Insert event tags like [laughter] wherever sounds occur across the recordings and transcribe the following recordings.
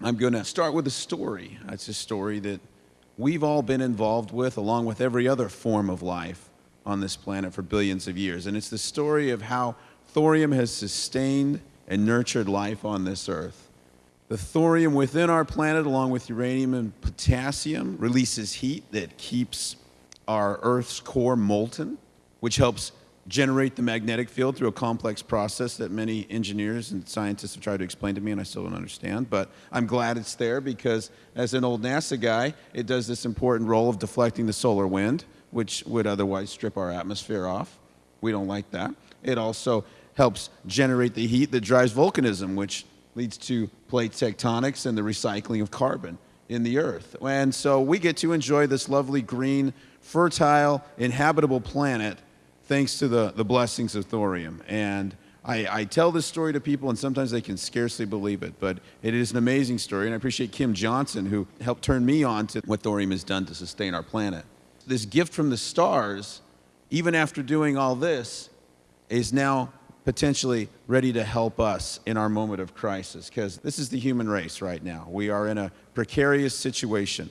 I'm going to start with a story. It's a story that we've all been involved with, along with every other form of life on this planet for billions of years. And it's the story of how thorium has sustained and nurtured life on this earth. The thorium within our planet, along with uranium and potassium, releases heat that keeps our Earth's core molten, which helps generate the magnetic field through a complex process that many engineers and scientists have tried to explain to me and I still don't understand. But I'm glad it's there because as an old NASA guy, it does this important role of deflecting the solar wind, which would otherwise strip our atmosphere off. We don't like that. It also helps generate the heat that drives volcanism, which leads to plate tectonics and the recycling of carbon in the earth. And so we get to enjoy this lovely green, fertile, inhabitable planet thanks to the, the blessings of thorium. And I, I, tell this story to people, and sometimes they can scarcely believe it, but it is an amazing story. And I appreciate Kim Johnson, who helped turn me on to what thorium has done to sustain our planet. This gift from the stars, even after doing all this, is now potentially ready to help us in our moment of crisis, because this is the human race right now. We are in a precarious situation.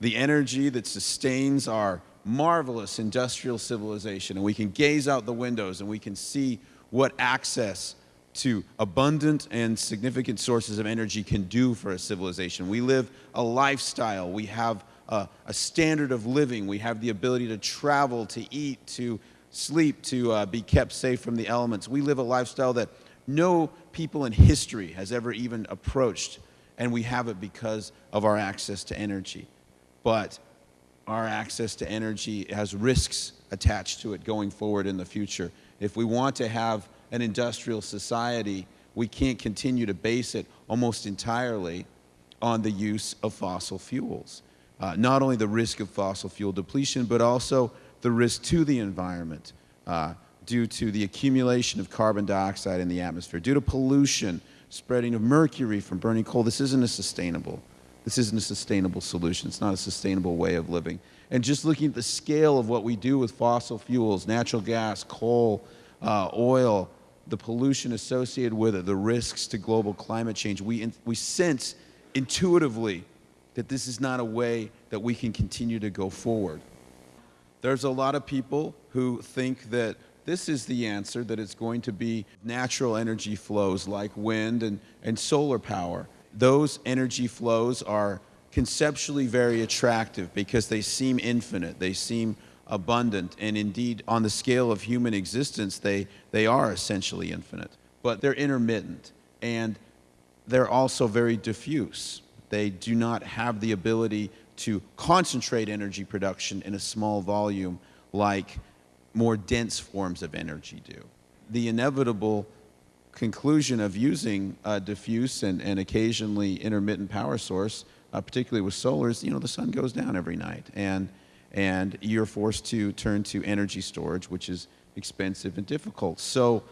The energy that sustains our marvelous industrial civilization, and we can gaze out the windows and we can see what access to abundant and significant sources of energy can do for a civilization. We live a lifestyle, we have a, a standard of living, we have the ability to travel, to eat, to sleep, to uh, be kept safe from the elements. We live a lifestyle that no people in history has ever even approached, and we have it because of our access to energy. But our access to energy has risks attached to it going forward in the future. If we want to have an industrial society, we can't continue to base it almost entirely on the use of fossil fuels. Uh, not only the risk of fossil fuel depletion, but also the risk to the environment uh, due to the accumulation of carbon dioxide in the atmosphere, due to pollution, spreading of mercury from burning coal. This isn't a sustainable this isn't a sustainable solution. It's not a sustainable way of living. And just looking at the scale of what we do with fossil fuels, natural gas, coal, uh, oil, the pollution associated with it, the risks to global climate change, we, we sense intuitively that this is not a way that we can continue to go forward. There's a lot of people who think that this is the answer, that it's going to be natural energy flows like wind and, and solar power those energy flows are conceptually very attractive because they seem infinite, they seem abundant, and indeed, on the scale of human existence, they, they are essentially infinite. But they're intermittent, and they're also very diffuse. They do not have the ability to concentrate energy production in a small volume like more dense forms of energy do. The inevitable conclusion of using a diffuse and, and occasionally intermittent power source, uh, particularly with solar, is you know the sun goes down every night, and and you're forced to turn to energy storage, which is expensive and difficult. So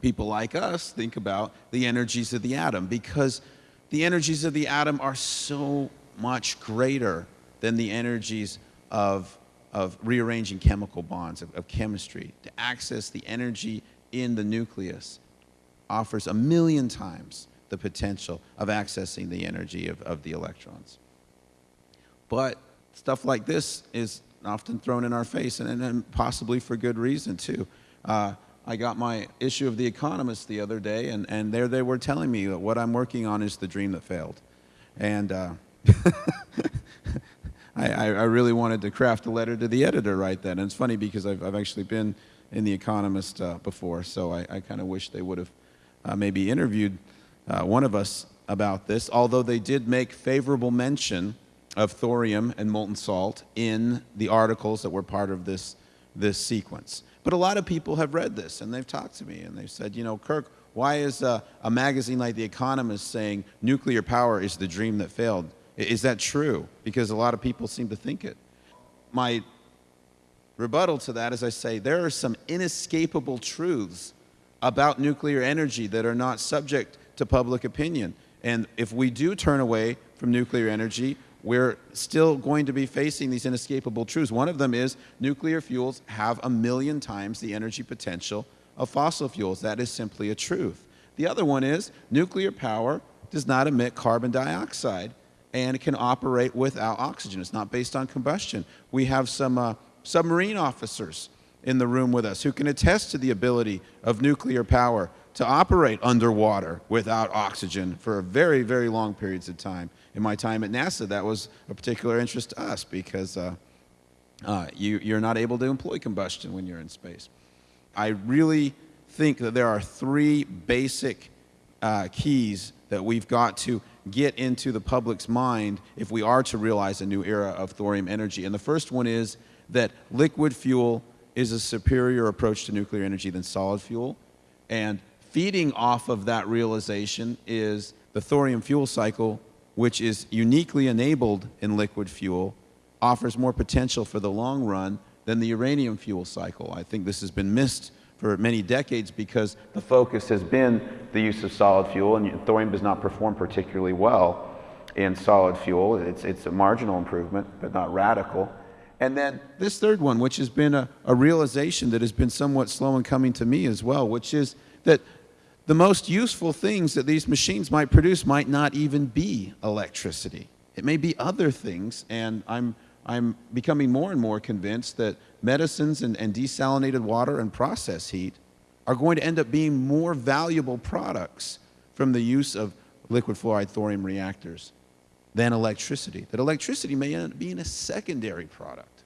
people like us think about the energies of the atom because the energies of the atom are so much greater than the energies of, of rearranging chemical bonds, of, of chemistry, to access the energy in the nucleus offers a million times the potential of accessing the energy of, of the electrons. But stuff like this is often thrown in our face, and, and possibly for good reason, too. Uh, I got my issue of The Economist the other day, and, and there they were telling me that what I'm working on is the dream that failed. And uh, [laughs] I, I, really wanted to craft a letter to the editor right then. And it's funny because I've, I've actually been in The Economist uh, before, so I, I kind of wish they would have uh, maybe interviewed uh, one of us about this, although they did make favorable mention of thorium and molten salt in the articles that were part of this, this sequence. But a lot of people have read this and they've talked to me and they've said, you know, Kirk, why is a, a magazine like The Economist saying nuclear power is the dream that failed? Is that true? Because a lot of people seem to think it. My rebuttal to that is I say there are some inescapable truths about nuclear energy that are not subject to public opinion. And if we do turn away from nuclear energy, we're still going to be facing these inescapable truths. One of them is nuclear fuels have a million times the energy potential of fossil fuels. That is simply a truth. The other one is nuclear power does not emit carbon dioxide and it can operate without oxygen. It's not based on combustion. We have some uh, submarine officers in the room with us who can attest to the ability of nuclear power to operate underwater without oxygen for very, very long periods of time. In my time at NASA, that was a particular interest to us because uh, uh, you, you're not able to employ combustion when you're in space. I really think that there are three basic uh, keys that we've got to get into the public's mind if we are to realize a new era of thorium energy. And the first one is that liquid fuel is a superior approach to nuclear energy than solid fuel. And feeding off of that realization is the thorium fuel cycle, which is uniquely enabled in liquid fuel, offers more potential for the long run than the uranium fuel cycle. I think this has been missed for many decades because the focus has been the use of solid fuel, and thorium does not perform particularly well in solid fuel. It's, it's a marginal improvement, but not radical. And then this third one, which has been a, a realization that has been somewhat slow in coming to me as well, which is that the most useful things that these machines might produce might not even be electricity. It may be other things, and I'm, I'm becoming more and more convinced that medicines and, and desalinated water and process heat are going to end up being more valuable products from the use of liquid fluoride thorium reactors than electricity, that electricity may end up being a secondary product.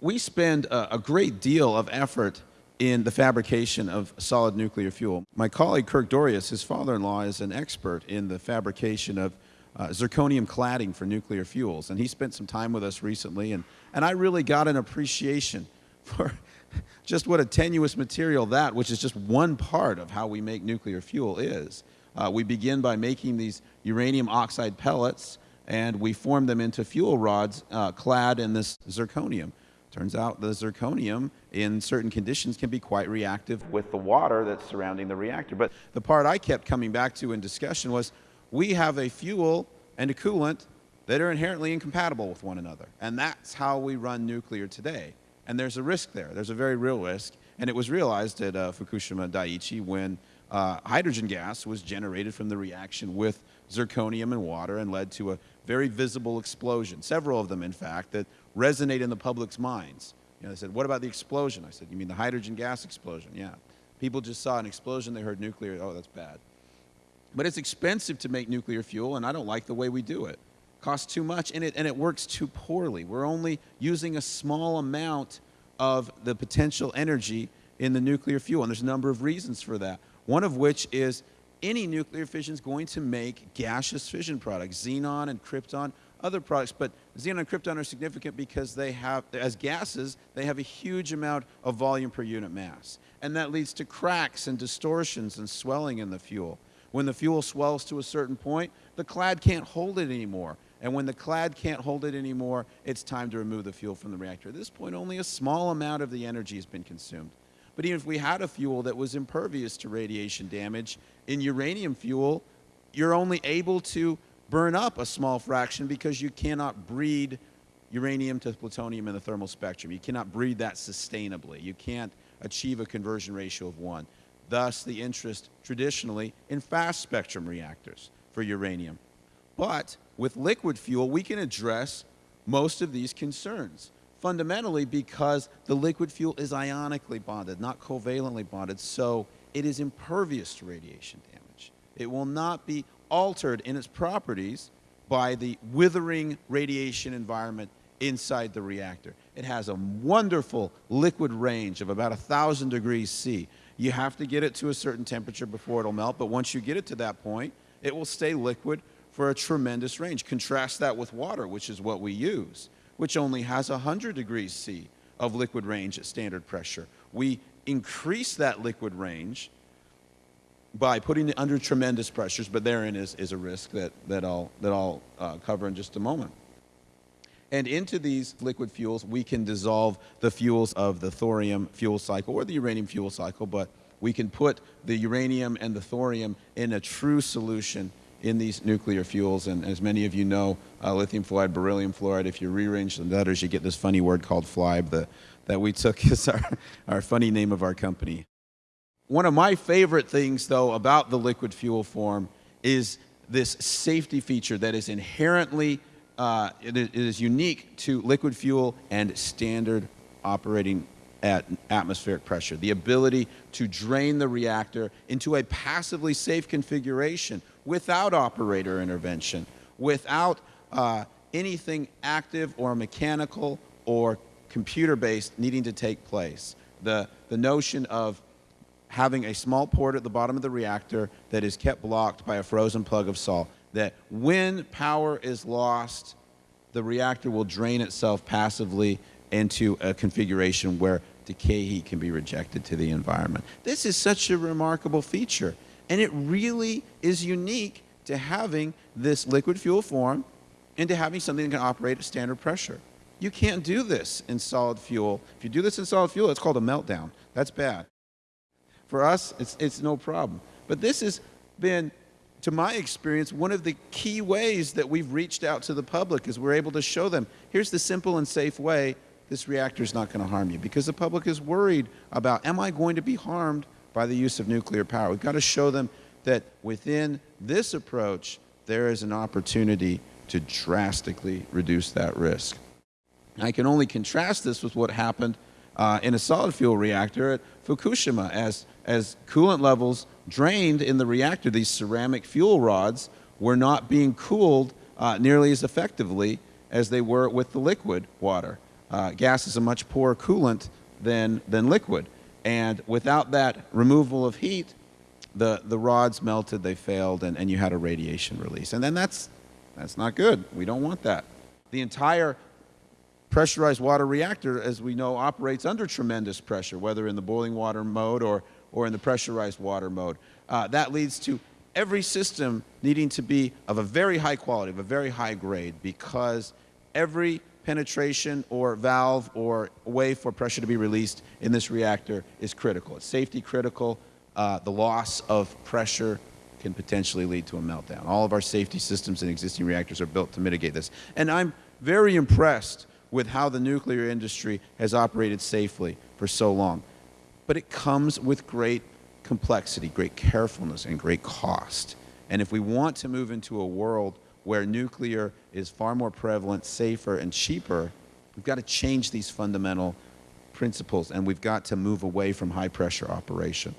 We spend a, a great deal of effort in the fabrication of solid nuclear fuel. My colleague Kirk Dorius, his father-in-law, is an expert in the fabrication of uh, zirconium cladding for nuclear fuels, and he spent some time with us recently, and, and I really got an appreciation for [laughs] just what a tenuous material that, which is just one part of how we make nuclear fuel, is. Uh, we begin by making these uranium oxide pellets, and we form them into fuel rods uh, clad in this zirconium. Turns out the zirconium in certain conditions can be quite reactive with the water that's surrounding the reactor. But the part I kept coming back to in discussion was we have a fuel and a coolant that are inherently incompatible with one another. And that's how we run nuclear today. And there's a risk there. There's a very real risk. And it was realized at uh, Fukushima Daiichi when uh, hydrogen gas was generated from the reaction with zirconium and water and led to a very visible explosion, several of them, in fact, that resonate in the public's minds. You know, they said, what about the explosion? I said, you mean the hydrogen gas explosion? Yeah. People just saw an explosion, they heard nuclear, oh, that's bad. But it's expensive to make nuclear fuel, and I don't like the way we do it. it costs too much, and it, and it works too poorly. We're only using a small amount of the potential energy in the nuclear fuel, and there's a number of reasons for that. One of which is any nuclear fission is going to make gaseous fission products, xenon and krypton, other products, but xenon and krypton are significant because they have, as gases, they have a huge amount of volume per unit mass. And that leads to cracks and distortions and swelling in the fuel. When the fuel swells to a certain point, the clad can't hold it anymore. And when the clad can't hold it anymore, it's time to remove the fuel from the reactor. At this point, only a small amount of the energy has been consumed. But even if we had a fuel that was impervious to radiation damage, in uranium fuel, you're only able to burn up a small fraction because you cannot breed uranium to plutonium in the thermal spectrum. You cannot breed that sustainably. You can't achieve a conversion ratio of one. Thus, the interest traditionally in fast spectrum reactors for uranium. But with liquid fuel, we can address most of these concerns fundamentally because the liquid fuel is ionically bonded, not covalently bonded, so it is impervious to radiation damage. It will not be altered in its properties by the withering radiation environment inside the reactor. It has a wonderful liquid range of about 1,000 degrees C. You have to get it to a certain temperature before it'll melt, but once you get it to that point, it will stay liquid for a tremendous range. Contrast that with water, which is what we use which only has 100 degrees C of liquid range at standard pressure. We increase that liquid range by putting it under tremendous pressures, but therein is, is a risk that, that I'll, that I'll uh, cover in just a moment. And into these liquid fuels, we can dissolve the fuels of the thorium fuel cycle or the uranium fuel cycle, but we can put the uranium and the thorium in a true solution in these nuclear fuels. And as many of you know, uh, lithium fluoride, beryllium fluoride, if you rearrange the letters, you get this funny word called FLiBe the, that we took [laughs] as our, our funny name of our company. One of my favorite things, though, about the liquid fuel form is this safety feature that is inherently, uh, it, is, unique to liquid fuel and standard operating at atmospheric pressure. The ability to drain the reactor into a passively safe configuration without operator intervention, without uh, anything active or mechanical or computer-based needing to take place. The, the notion of having a small port at the bottom of the reactor that is kept blocked by a frozen plug of salt, that when power is lost, the reactor will drain itself passively into a configuration where decay heat can be rejected to the environment. This is such a remarkable feature, and it really is unique to having this liquid fuel form and to having something that can operate at standard pressure. You can't do this in solid fuel. If you do this in solid fuel, it's called a meltdown. That's bad. For us, it's, it's no problem. But this has been, to my experience, one of the key ways that we've reached out to the public is we're able to show them, here's the simple and safe way this reactor is not going to harm you. Because the public is worried about, am I going to be harmed by the use of nuclear power? We've got to show them that within this approach, there is an opportunity to drastically reduce that risk. I can only contrast this with what happened uh, in a solid fuel reactor at Fukushima as, as coolant levels drained in the reactor, these ceramic fuel rods were not being cooled uh, nearly as effectively as they were with the liquid water. Uh, gas is a much poorer coolant than, than liquid. And without that removal of heat, the, the rods melted, they failed, and, and you had a radiation release. And then that's, that's not good. We don't want that. The entire pressurized water reactor, as we know, operates under tremendous pressure, whether in the boiling water mode or, or in the pressurized water mode. Uh, that leads to every system needing to be of a very high quality, of a very high grade, because every penetration or valve or way for pressure to be released in this reactor is critical. It's safety critical. Uh, the loss of pressure can potentially lead to a meltdown. All of our safety systems in existing reactors are built to mitigate this. And I'm very impressed with how the nuclear industry has operated safely for so long. But it comes with great complexity, great carefulness, and great cost. And if we want to move into a world where nuclear is far more prevalent, safer, and cheaper, we've got to change these fundamental principles, and we've got to move away from high pressure operation.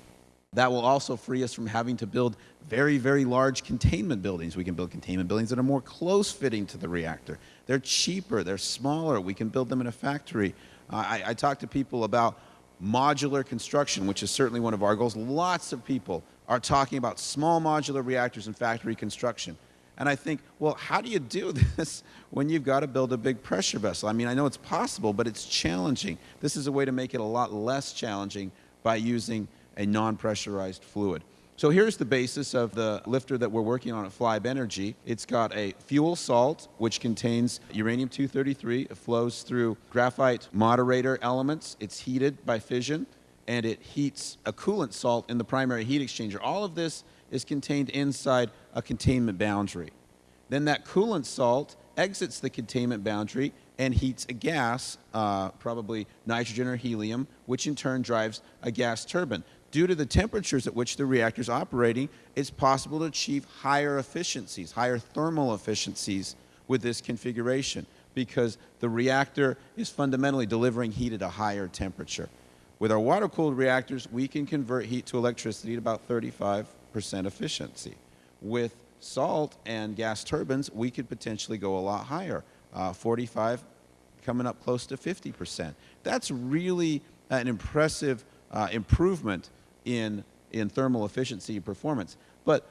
That will also free us from having to build very, very large containment buildings. We can build containment buildings that are more close fitting to the reactor. They're cheaper, they're smaller, we can build them in a factory. I, I talk to people about modular construction, which is certainly one of our goals. Lots of people are talking about small modular reactors and factory construction. And I think, well, how do you do [laughs] this when you've got to build a big pressure vessel? I mean, I know it's possible, but it's challenging. This is a way to make it a lot less challenging by using a non-pressurized fluid. So here's the basis of the LFTR that we're working on at Flibe Energy. It's got a fuel salt, which contains uranium-233. It flows through graphite moderator elements. It's heated by fission, and it heats a coolant salt in the primary heat exchanger. All of this is contained inside a containment boundary. Then that coolant salt exits the containment boundary and heats a gas, uh, probably nitrogen or helium, which in turn drives a gas turbine due to the temperatures at which the reactor is operating, it's possible to achieve higher efficiencies, higher thermal efficiencies with this configuration because the reactor is fundamentally delivering heat at a higher temperature. With our water-cooled reactors, we can convert heat to electricity at about 35% efficiency. With salt and gas turbines, we could potentially go a lot higher, uh, 45 coming up close to 50%. That's really an impressive uh, improvement in, in thermal efficiency and performance. But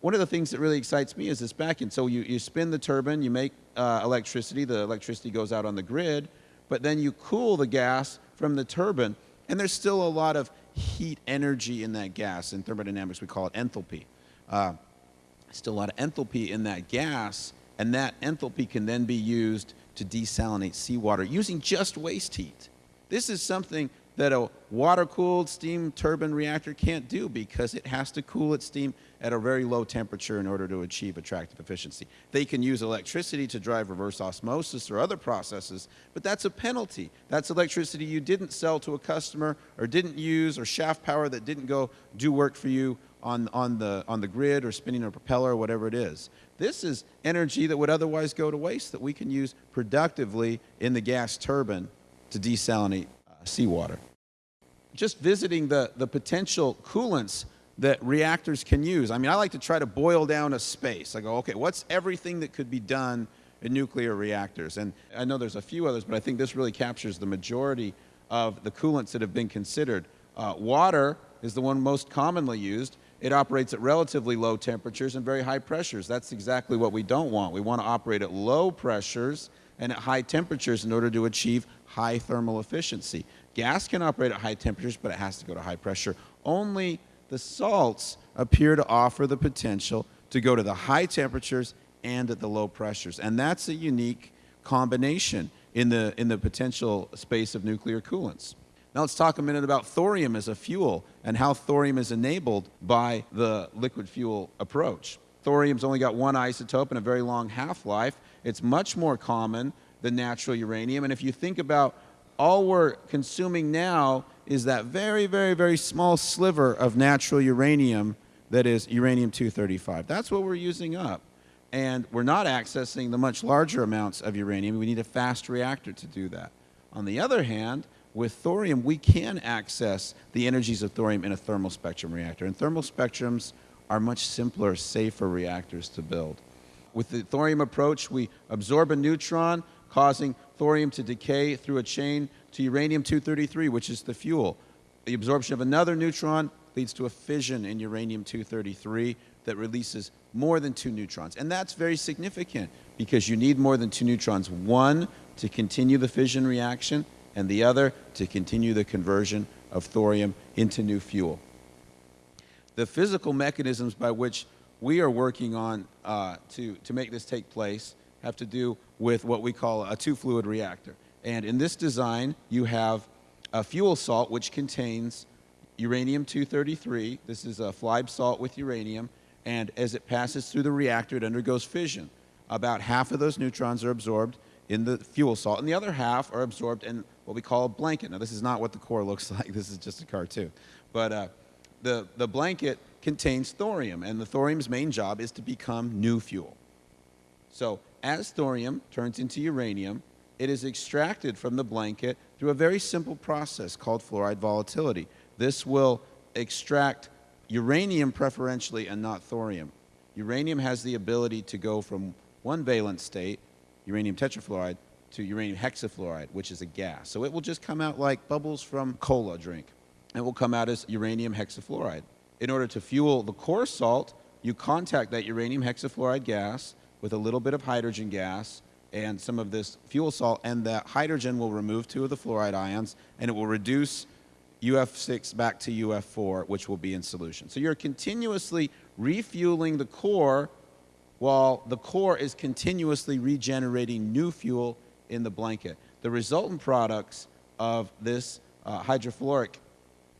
one of the things that really excites me is this back end. So you, you spin the turbine, you make uh, electricity, the electricity goes out on the grid, but then you cool the gas from the turbine, and there's still a lot of heat energy in that gas. In thermodynamics, we call it enthalpy. Uh, still a lot of enthalpy in that gas, and that enthalpy can then be used to desalinate seawater using just waste heat. This is something that a water-cooled steam turbine reactor can't do because it has to cool its steam at a very low temperature in order to achieve attractive efficiency. They can use electricity to drive reverse osmosis or other processes, but that's a penalty. That's electricity you didn't sell to a customer or didn't use or shaft power that didn't go do work for you on, on, the, on the grid or spinning a propeller or whatever it is. This is energy that would otherwise go to waste that we can use productively in the gas turbine to desalinate uh, seawater just visiting the, the potential coolants that reactors can use. I mean, I like to try to boil down a space. I go, okay, what's everything that could be done in nuclear reactors? And I know there's a few others, but I think this really captures the majority of the coolants that have been considered. Uh, water is the one most commonly used. It operates at relatively low temperatures and very high pressures. That's exactly what we don't want. We want to operate at low pressures and at high temperatures in order to achieve high thermal efficiency. Gas can operate at high temperatures, but it has to go to high pressure. Only the salts appear to offer the potential to go to the high temperatures and at the low pressures. And that's a unique combination in the, in the potential space of nuclear coolants. Now let's talk a minute about thorium as a fuel and how thorium is enabled by the liquid fuel approach. Thorium's only got one isotope and a very long half-life. It's much more common than natural uranium. And if you think about all we're consuming now is that very, very, very small sliver of natural uranium that is uranium-235. That's what we're using up. And we're not accessing the much larger amounts of uranium. We need a fast reactor to do that. On the other hand, with thorium, we can access the energies of thorium in a thermal spectrum reactor. And thermal spectrums are much simpler, safer reactors to build. With the thorium approach, we absorb a neutron, causing thorium to decay through a chain to uranium-233, which is the fuel. The absorption of another neutron leads to a fission in uranium-233 that releases more than two neutrons. And that's very significant because you need more than two neutrons. One, to continue the fission reaction, and the other, to continue the conversion of thorium into new fuel. The physical mechanisms by which we are working on uh, to, to make this take place have to do with what we call a two-fluid reactor. And in this design, you have a fuel salt which contains uranium-233. This is a FLiBe salt with uranium. And as it passes through the reactor, it undergoes fission. About half of those neutrons are absorbed in the fuel salt, and the other half are absorbed in what we call a blanket. Now, this is not what the core looks [laughs] like. This is just a cartoon. But uh, the, the blanket contains thorium, and the thorium's main job is to become new fuel. So as thorium turns into uranium, it is extracted from the blanket through a very simple process called fluoride volatility. This will extract uranium preferentially and not thorium. Uranium has the ability to go from one valence state, uranium tetrafluoride, to uranium hexafluoride, which is a gas. So it will just come out like bubbles from cola drink. It will come out as uranium hexafluoride. In order to fuel the core salt, you contact that uranium hexafluoride gas with a little bit of hydrogen gas and some of this fuel salt, and that hydrogen will remove two of the fluoride ions, and it will reduce UF6 back to UF4, which will be in solution. So you're continuously refueling the core while the core is continuously regenerating new fuel in the blanket. The resultant products of this uh, hydrofluoric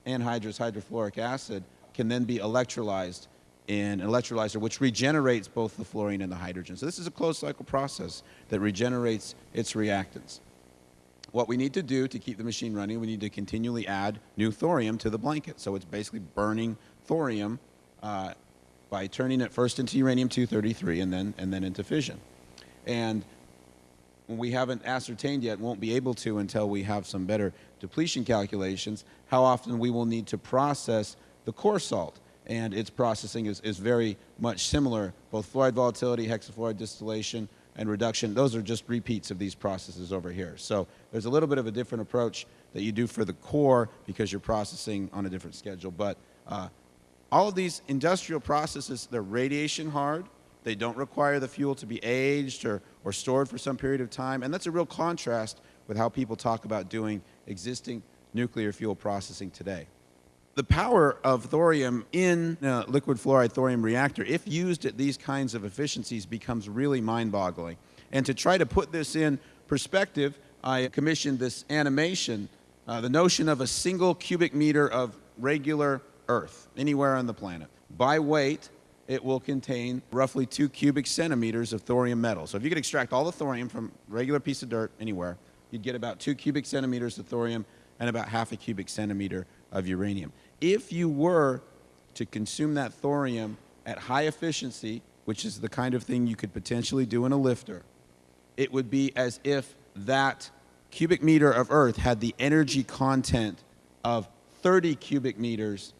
anhydrous hydrofluoric acid can then be electrolyzed in an electrolyzer, which regenerates both the fluorine and the hydrogen. So this is a closed cycle process that regenerates its reactants. What we need to do to keep the machine running, we need to continually add new thorium to the blanket. So it's basically burning thorium uh, by turning it first into uranium-233 and then, and then into fission. And we haven't ascertained yet, won't be able to until we have some better depletion calculations, how often we will need to process the core salt and its processing is, is very much similar. Both fluoride volatility, hexafluoride distillation, and reduction, those are just repeats of these processes over here. So there's a little bit of a different approach that you do for the core because you're processing on a different schedule. But uh, all of these industrial processes, they're radiation hard. They don't require the fuel to be aged or, or stored for some period of time. And that's a real contrast with how people talk about doing existing nuclear fuel processing today the power of thorium in a liquid fluoride thorium reactor, if used at these kinds of efficiencies, becomes really mind-boggling. And to try to put this in perspective, I commissioned this animation uh, the notion of a single cubic meter of regular Earth anywhere on the planet. By weight, it will contain roughly two cubic centimeters of thorium metal. So if you could extract all the thorium from a regular piece of dirt anywhere, you'd get about two cubic centimeters of thorium and about half a cubic centimeter of uranium. If you were to consume that thorium at high efficiency, which is the kind of thing you could potentially do in a LFTR, it would be as if that cubic meter of earth had the energy content of 30 cubic meters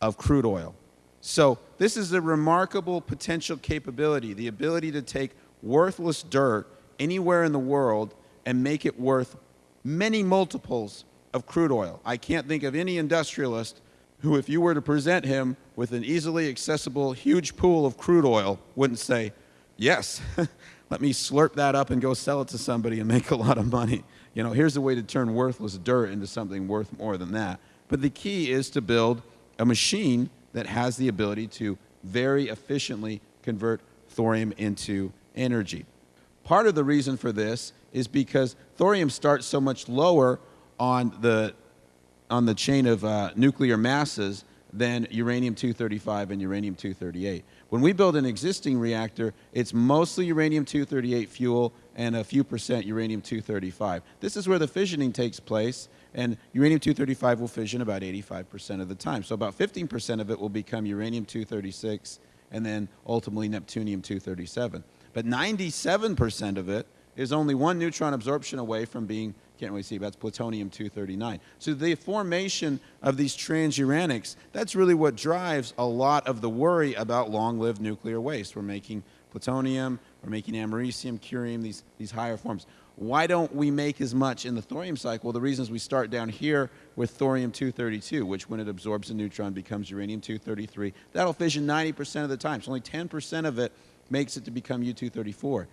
of crude oil. So this is a remarkable potential capability, the ability to take worthless dirt anywhere in the world and make it worth many multiples of crude oil. I can't think of any industrialist who, if you were to present him with an easily accessible huge pool of crude oil, wouldn't say, yes, [laughs] let me slurp that up and go sell it to somebody and make a lot of money. You know, here's a way to turn worthless dirt into something worth more than that. But the key is to build a machine that has the ability to very efficiently convert thorium into energy. Part of the reason for this is because thorium starts so much lower on the, on the chain of uh, nuclear masses than uranium-235 and uranium-238. When we build an existing reactor, it's mostly uranium-238 fuel and a few percent uranium-235. This is where the fissioning takes place, and uranium-235 will fission about 85% of the time. So about 15% of it will become uranium-236 and then ultimately neptunium-237. But 97% of it is only one neutron absorption away from being can't really see, but that's plutonium-239. So the formation of these transuranics, that's really what drives a lot of the worry about long-lived nuclear waste. We're making plutonium, we're making americium, curium, these, these higher forms. Why don't we make as much in the thorium cycle? Well, the reason is we start down here with thorium-232, which when it absorbs a neutron becomes uranium-233. That'll fission 90% of the time, so only 10% of it makes it to become U-234.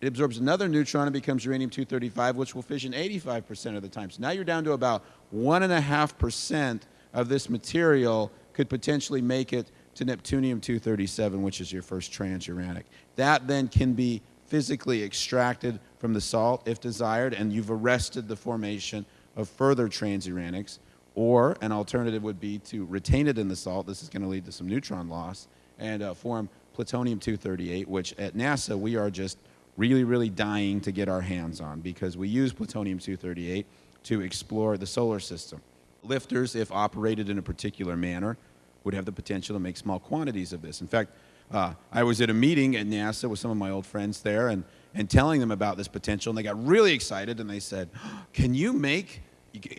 It absorbs another neutron and becomes uranium-235, which will fission 85% of the time. So now you're down to about 1.5% of this material could potentially make it to neptunium-237, which is your first transuranic. That then can be physically extracted from the salt if desired, and you've arrested the formation of further transuranics. Or an alternative would be to retain it in the salt. This is going to lead to some neutron loss and uh, form plutonium-238, which at NASA we are just really, really dying to get our hands on because we use plutonium-238 to explore the solar system. LFTRs, if operated in a particular manner, would have the potential to make small quantities of this. In fact, uh, I was at a meeting at NASA with some of my old friends there and, and telling them about this potential, and they got really excited and they said, [gasps] can you make,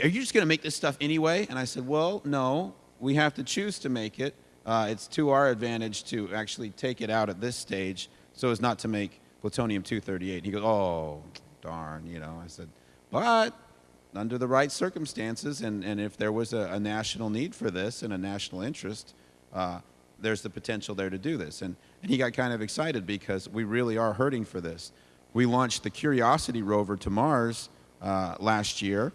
are you just going to make this stuff anyway? And I said, well, no, we have to choose to make it. Uh, it's to our advantage to actually take it out at this stage so as not to make plutonium-238. He goes, oh, darn, you know. I said, but under the right circumstances and, and if there was a, a national need for this and a national interest, uh, there's the potential there to do this. And, and he got kind of excited because we really are hurting for this. We launched the Curiosity rover to Mars uh, last year,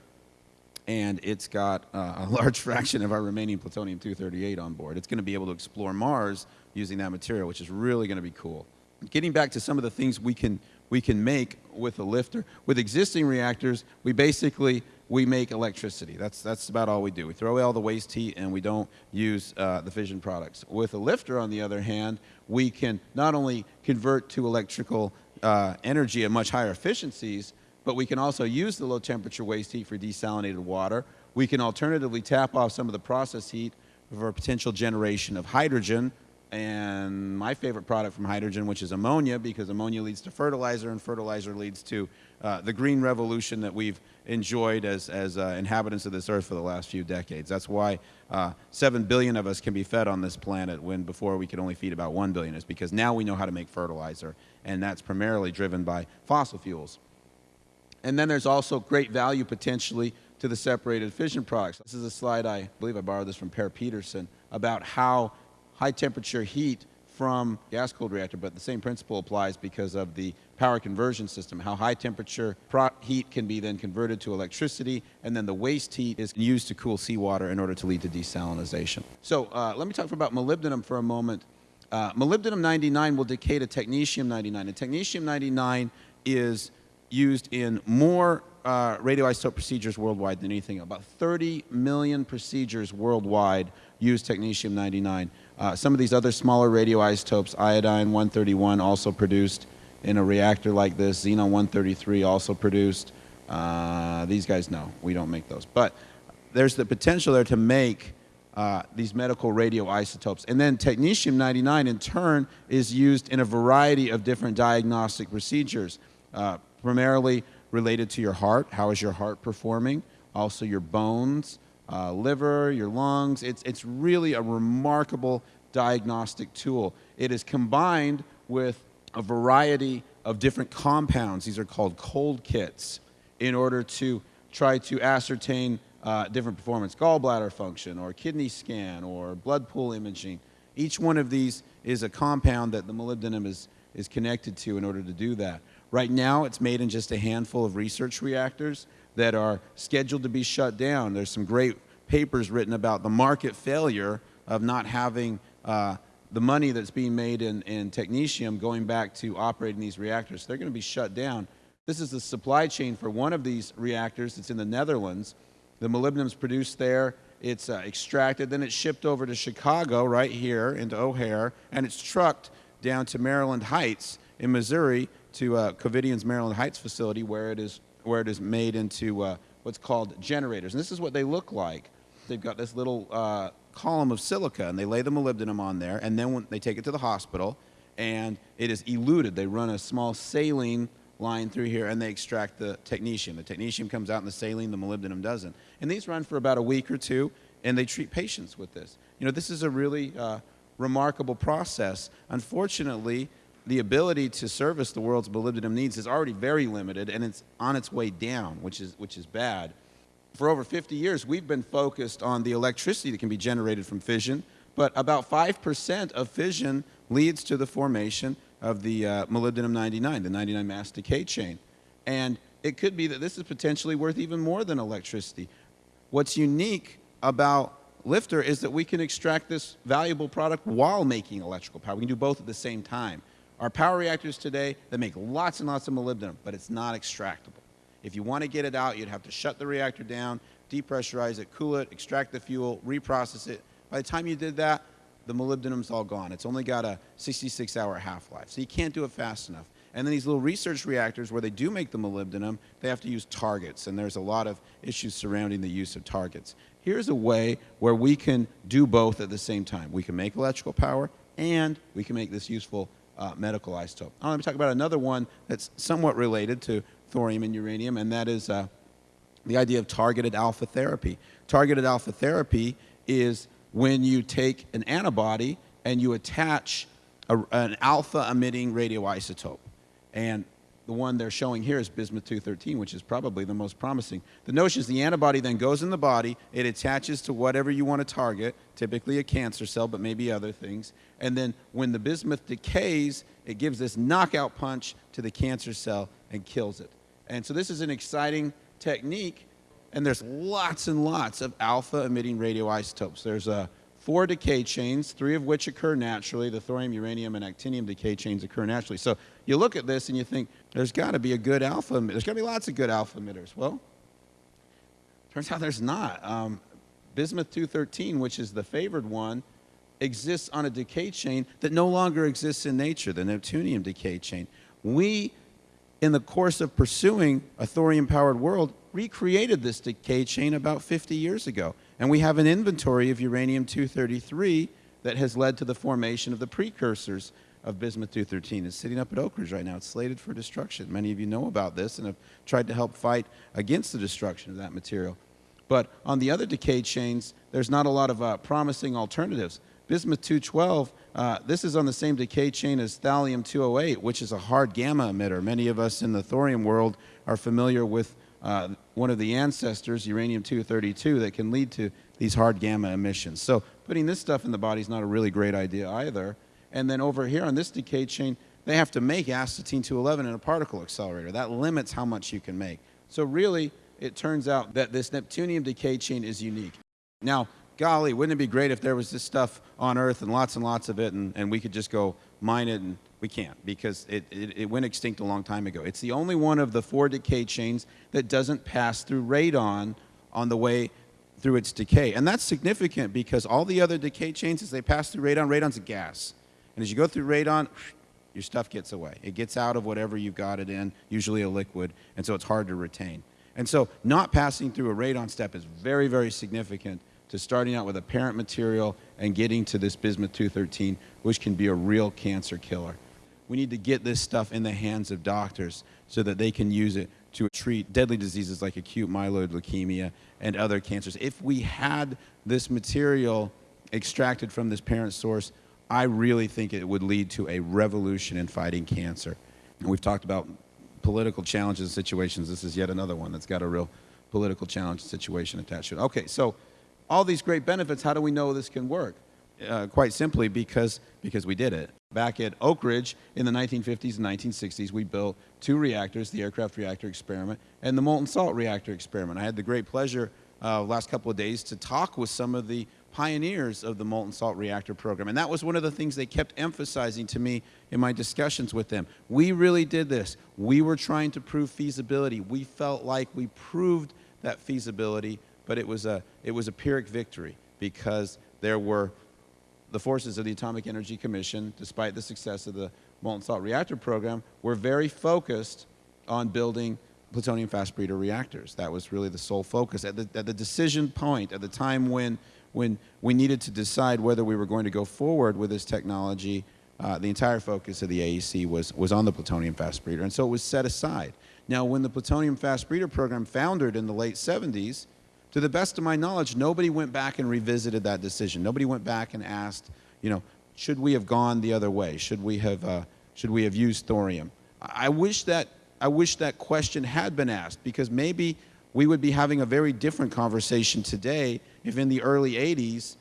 and it's got uh, a [laughs] large fraction of our remaining plutonium-238 on board. It's going to be able to explore Mars using that material, which is really going to be cool getting back to some of the things we can, we can make with a LFTR. With existing reactors, we basically, we make electricity. That's, that's about all we do. We throw away all the waste heat and we don't use uh, the fission products. With a LFTR, on the other hand, we can not only convert to electrical uh, energy at much higher efficiencies, but we can also use the low temperature waste heat for desalinated water. We can alternatively tap off some of the process heat for potential generation of hydrogen and my favorite product from hydrogen, which is ammonia, because ammonia leads to fertilizer, and fertilizer leads to uh, the green revolution that we've enjoyed as, as uh, inhabitants of this earth for the last few decades. That's why uh, 7 billion of us can be fed on this planet when before we could only feed about 1 billion, is because now we know how to make fertilizer, and that's primarily driven by fossil fuels. And then there's also great value potentially to the separated fission products. This is a slide, I believe I borrowed this from Per Peterson, about how high temperature heat from gas cooled reactor, but the same principle applies because of the power conversion system, how high temperature heat can be then converted to electricity, and then the waste heat is used to cool seawater in order to lead to desalination. So uh, let me talk about molybdenum for a moment. Uh, molybdenum 99 will decay to technetium 99, and technetium 99 is used in more uh, radioisotope procedures worldwide than anything. About 30 million procedures worldwide use technetium-99. Uh, some of these other smaller radioisotopes, iodine-131 also produced in a reactor like this, xenon-133 also produced. Uh, these guys, no, we don't make those. But there's the potential there to make uh, these medical radioisotopes. And then technetium-99 in turn is used in a variety of different diagnostic procedures, uh, primarily related to your heart. How is your heart performing? Also your bones, uh, liver, your lungs. It's, it's really a remarkable diagnostic tool. It is combined with a variety of different compounds. These are called cold kits in order to try to ascertain uh, different performance, gallbladder function or kidney scan or blood pool imaging. Each one of these is a compound that the molybdenum is, is connected to in order to do that. Right now, it's made in just a handful of research reactors that are scheduled to be shut down. There's some great papers written about the market failure of not having uh, the money that's being made in, in technetium going back to operating these reactors. They're going to be shut down. This is the supply chain for one of these reactors. It's in the Netherlands. The molybdenum is produced there. It's uh, extracted. Then it's shipped over to Chicago, right here, into O'Hare, and it's trucked down to Maryland Heights in Missouri to uh, Maryland Heights facility where it is, where it is made into uh, what's called generators. And this is what they look like. They've got this little uh, column of silica, and they lay the molybdenum on there, and then when they take it to the hospital, and it is eluted. They run a small saline line through here, and they extract the technetium. The technetium comes out in the saline, the molybdenum doesn't. And these run for about a week or two, and they treat patients with this. You know, this is a really uh, remarkable process. Unfortunately, the ability to service the world's molybdenum needs is already very limited, and it's on its way down, which is, which is bad. For over 50 years, we've been focused on the electricity that can be generated from fission, but about 5% of fission leads to the formation of the uh, molybdenum-99, the 99 mass decay chain. And it could be that this is potentially worth even more than electricity. What's unique about LFTR is that we can extract this valuable product while making electrical power. We can do both at the same time. Our power reactors today, they make lots and lots of molybdenum, but it's not extractable. If you want to get it out, you'd have to shut the reactor down, depressurize it, cool it, extract the fuel, reprocess it. By the time you did that, the molybdenum's all gone. It's only got a 66-hour half-life, so you can't do it fast enough. And then these little research reactors where they do make the molybdenum, they have to use targets, and there's a lot of issues surrounding the use of targets. Here's a way where we can do both at the same time. We can make electrical power, and we can make this useful uh, medical isotope. Now let me talk about another one that's somewhat related to thorium and uranium, and that is uh, the idea of targeted alpha therapy. Targeted alpha therapy is when you take an antibody and you attach a, an alpha emitting radioisotope. And the one they're showing here is bismuth-213, which is probably the most promising. The notion is the antibody then goes in the body, it attaches to whatever you want to target, typically a cancer cell, but maybe other things. And then when the bismuth decays, it gives this knockout punch to the cancer cell and kills it. And so this is an exciting technique, and there's lots and lots of alpha-emitting radioisotopes. There's uh, four decay chains, three of which occur naturally. The thorium, uranium, and actinium decay chains occur naturally. So you look at this and you think, there's got to be a good alpha, there's got to be lots of good alpha emitters. Well, turns out there's not. Um, bismuth-213, which is the favored one, exists on a decay chain that no longer exists in nature, the neptunium decay chain. We, in the course of pursuing a thorium-powered world, recreated this decay chain about 50 years ago. And we have an inventory of uranium-233 that has led to the formation of the precursors of bismuth-213 It's sitting up at Oak Ridge right now. It's slated for destruction. Many of you know about this and have tried to help fight against the destruction of that material. But on the other decay chains, there's not a lot of uh, promising alternatives. Bismuth-212, uh, this is on the same decay chain as thallium-208, which is a hard gamma emitter. Many of us in the thorium world are familiar with uh, one of the ancestors, uranium-232, that can lead to these hard gamma emissions. So putting this stuff in the body is not a really great idea either. And then over here on this decay chain, they have to make astatine-211 in a particle accelerator. That limits how much you can make. So really, it turns out that this neptunium decay chain is unique. Now, golly, wouldn't it be great if there was this stuff on Earth and lots and lots of it and, and we could just go mine it, and we can't because it, it, it, went extinct a long time ago. It's the only one of the four decay chains that doesn't pass through radon on the way through its decay. And that's significant because all the other decay chains, as they pass through radon, radon's a gas. And as you go through radon, your stuff gets away. It gets out of whatever you've got it in, usually a liquid, and so it's hard to retain. And so not passing through a radon step is very, very significant to starting out with a parent material and getting to this bismuth 213, which can be a real cancer killer. We need to get this stuff in the hands of doctors so that they can use it to treat deadly diseases like acute myeloid leukemia and other cancers. If we had this material extracted from this parent source, I really think it would lead to a revolution in fighting cancer. And we've talked about political challenges and situations. This is yet another one that's got a real political challenge situation attached to it. Okay, so all these great benefits, how do we know this can work? Uh, quite simply because, because we did it. Back at Oak Ridge in the 1950s and 1960s, we built two reactors, the aircraft reactor experiment and the molten salt reactor experiment. I had the great pleasure uh, last couple of days to talk with some of the pioneers of the molten salt reactor program. And that was one of the things they kept emphasizing to me in my discussions with them. We really did this. We were trying to prove feasibility. We felt like we proved that feasibility, but it was a, it was a Pyrrhic victory because there were the forces of the Atomic Energy Commission, despite the success of the molten salt reactor program, were very focused on building plutonium fast breeder reactors. That was really the sole focus. At the, at the decision point, at the time when when we needed to decide whether we were going to go forward with this technology, uh, the entire focus of the AEC was, was on the plutonium fast breeder, and so it was set aside. Now, when the plutonium fast breeder program foundered in the late 70s, to the best of my knowledge, nobody went back and revisited that decision. Nobody went back and asked, you know, should we have gone the other way? Should we have, uh, should we have used thorium? I wish that, I wish that question had been asked because maybe we would be having a very different conversation today if in the early 80s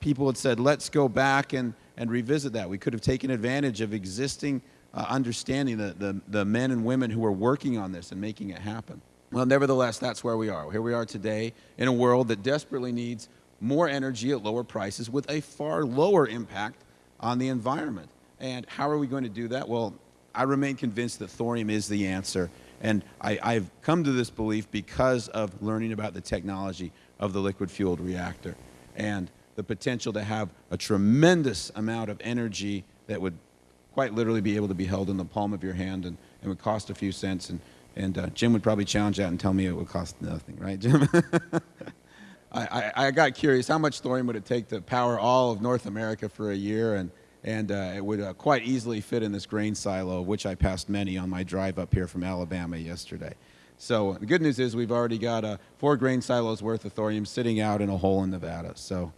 people had said, let's go back and, and revisit that. We could have taken advantage of existing uh, understanding, the, the, the men and women who were working on this and making it happen. Well, nevertheless, that's where we are. Here we are today in a world that desperately needs more energy at lower prices with a far lower impact on the environment. And how are we going to do that? Well, I remain convinced that thorium is the answer and I, have come to this belief because of learning about the technology of the liquid-fueled reactor and the potential to have a tremendous amount of energy that would quite literally be able to be held in the palm of your hand and, and would cost a few cents. And, and uh, Jim would probably challenge that and tell me it would cost nothing, right, Jim? [laughs] I, I, I, got curious, how much thorium would it take to power all of North America for a year? And and uh, it would uh, quite easily fit in this grain silo, which I passed many on my drive up here from Alabama yesterday. So the good news is we've already got uh, four grain silos worth of thorium sitting out in a hole in Nevada. So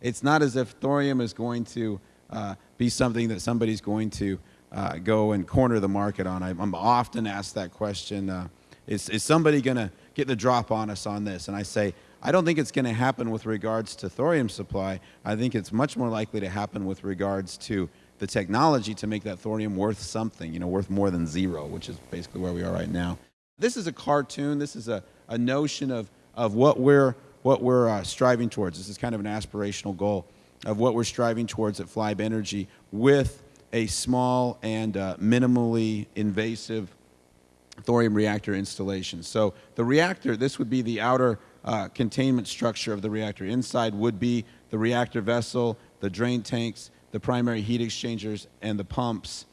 it's not as if thorium is going to uh, be something that somebody's going to uh, go and corner the market on. I, am often asked that question, uh, is, is somebody going to get the drop on us on this? And I say, I don't think it's going to happen with regards to thorium supply. I think it's much more likely to happen with regards to the technology to make that thorium worth something, you know, worth more than zero, which is basically where we are right now. This is a cartoon. This is a, a notion of, of what we're, what we're uh, striving towards. This is kind of an aspirational goal of what we're striving towards at Flibe Energy with a small and uh, minimally invasive thorium reactor installation. So the reactor, this would be the outer uh, containment structure of the reactor. Inside would be the reactor vessel, the drain tanks, the primary heat exchangers, and the pumps.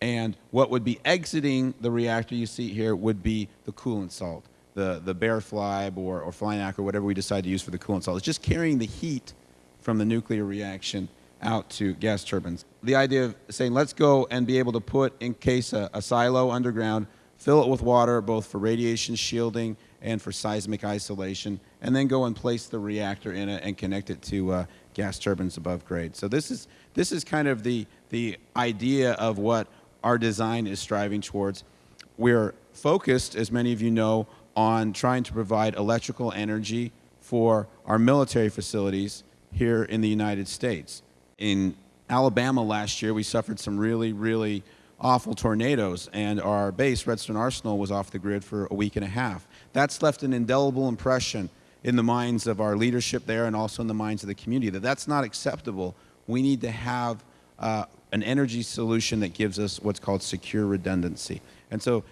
And what would be exiting the reactor you see here would be the coolant salt, the, the bare flibe or, or FLiNaK or whatever we decide to use for the coolant salt. It's just carrying the heat from the nuclear reaction out to gas turbines. The idea of saying, let's go and be able to put, in case a, a silo underground, fill it with water both for radiation shielding and for seismic isolation, and then go and place the reactor in it and connect it to uh, gas turbines above grade. So this is, this is kind of the, the idea of what our design is striving towards. We're focused, as many of you know, on trying to provide electrical energy for our military facilities here in the United States. In Alabama last year, we suffered some really, really awful tornadoes, and our base, Redstone Arsenal, was off the grid for a week and a half. That's left an indelible impression in the minds of our leadership there and also in the minds of the community that that's not acceptable. We need to have uh, an energy solution that gives us what's called secure redundancy. And so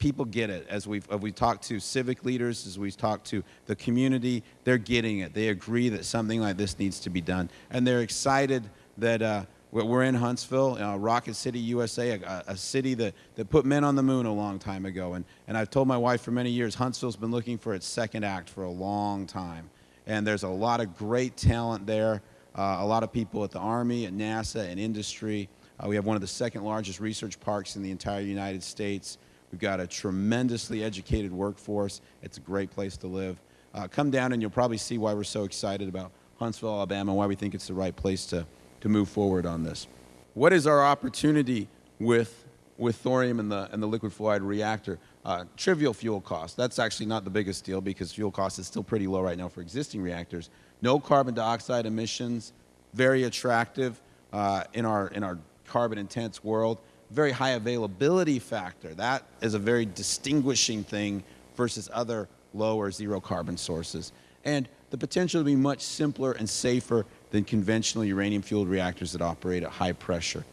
people get it. As we've, as we talked to civic leaders, as we've talked to the community, they're getting it. They agree that something like this needs to be done. And they're excited that uh, we're in Huntsville, uh, Rocket City, USA, a, a, city that, that put men on the moon a long time ago. And, and I've told my wife for many years, Huntsville's been looking for its second act for a long time. And there's a lot of great talent there, uh, a lot of people at the Army, at NASA, and industry. Uh, we have one of the second largest research parks in the entire United States. We've got a tremendously educated workforce. It's a great place to live. Uh, come down and you'll probably see why we're so excited about Huntsville, Alabama, and why we think it's the right place to, to move forward on this. What is our opportunity with, with thorium and the, and the liquid fluoride reactor? Uh, trivial fuel cost. That's actually not the biggest deal because fuel cost is still pretty low right now for existing reactors. No carbon dioxide emissions, very attractive uh, in, our, in our carbon intense world very high availability factor. That is a very distinguishing thing versus other low or zero carbon sources. And the potential to be much simpler and safer than conventional uranium-fueled reactors that operate at high pressure.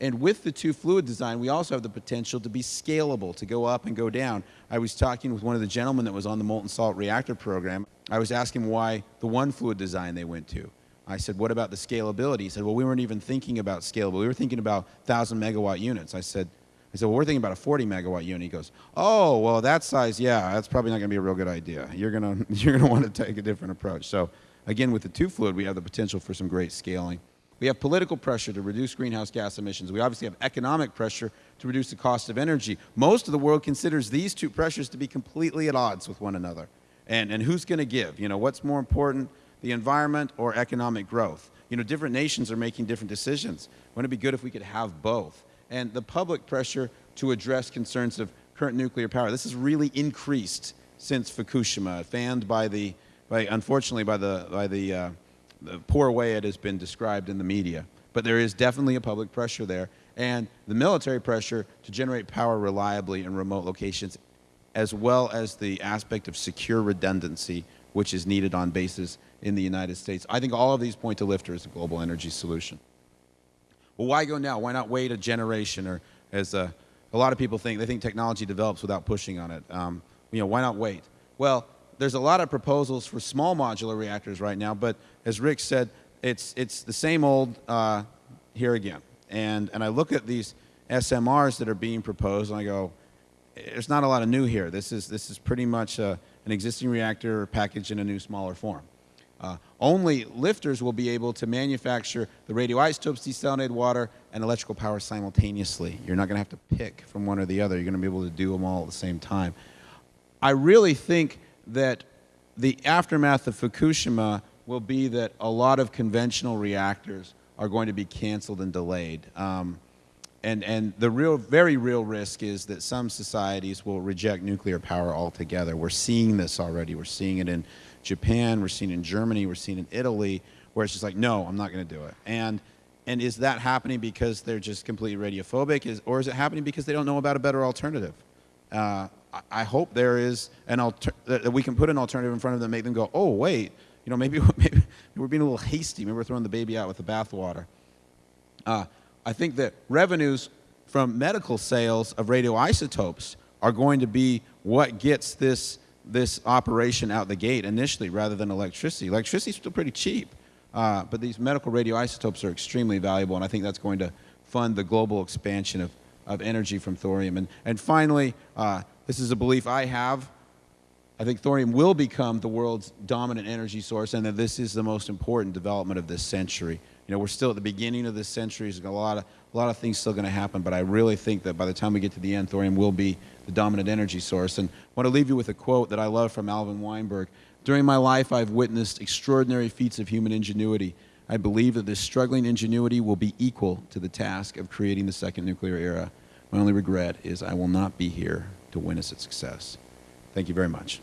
And with the two fluid design, we also have the potential to be scalable, to go up and go down. I was talking with one of the gentlemen that was on the molten salt reactor program. I was asking why the one fluid design they went to. I said, what about the scalability? He said, well, we weren't even thinking about scalable. We were thinking about 1,000 megawatt units. I said, I said, well, we're thinking about a 40 megawatt unit. He goes, oh, well, that size, yeah, that's probably not going to be a real good idea. You're going [laughs] to you're to want to take a different approach. So again, with the two fluid, we have the potential for some great scaling. We have political pressure to reduce greenhouse gas emissions. We obviously have economic pressure to reduce the cost of energy. Most of the world considers these two pressures to be completely at odds with one another. And, and who's going to give? You know, what's more important? The environment or economic growth. You know, different nations are making different decisions. Wouldn't it be good if we could have both? And the public pressure to address concerns of current nuclear power, this has really increased since Fukushima, fanned by the, by, unfortunately, by the, by the, uh, the poor way it has been described in the media. But there is definitely a public pressure there. And the military pressure to generate power reliably in remote locations, as well as the aspect of secure redundancy, which is needed on bases in the United States. I think all of these point to LFTR as a global energy solution. Well, why go now? Why not wait a generation? Or as a, a lot of people think, they think technology develops without pushing on it. Um, you know, why not wait? Well, there's a lot of proposals for small modular reactors right now, but as Rick said, it's, it's the same old uh, here again. And, and I look at these SMRs that are being proposed and I go, there's not a lot of new here. This is, this is pretty much a, an existing reactor packaged in a new, smaller form. Uh, only LFTRs will be able to manufacture the radioisotopes, desalinated water, and electrical power simultaneously. You're not going to have to pick from one or the other. You're going to be able to do them all at the same time. I really think that the aftermath of Fukushima will be that a lot of conventional reactors are going to be canceled and delayed. Um, and, and the real, very real risk is that some societies will reject nuclear power altogether. We're seeing this already. We're seeing it in Japan, we're seeing it in Germany, we're seeing it in Italy, where it's just like, no, I'm not going to do it. And, and is that happening because they're just completely radiophobic, is, or is it happening because they don't know about a better alternative? Uh, I, hope there is an alter that we can put an alternative in front of them, and make them go, oh, wait, you know, maybe, maybe [laughs] we're being a little hasty. Maybe we're throwing the baby out with the bathwater. Uh, I think that revenues from medical sales of radioisotopes are going to be what gets this, this operation out the gate initially rather than electricity. Electricity is still pretty cheap, uh, but these medical radioisotopes are extremely valuable, and I think that's going to fund the global expansion of, of energy from thorium. And, and finally, uh, this is a belief I have. I think thorium will become the world's dominant energy source, and that this is the most important development of this century know, we're still at the beginning of this century. There's a lot of, a lot of things still going to happen, but I really think that by the time we get to the end, thorium will be the dominant energy source. And I want to leave you with a quote that I love from Alvin Weinberg. During my life, I've witnessed extraordinary feats of human ingenuity. I believe that this struggling ingenuity will be equal to the task of creating the second nuclear era. My only regret is I will not be here to witness its success. Thank you very much.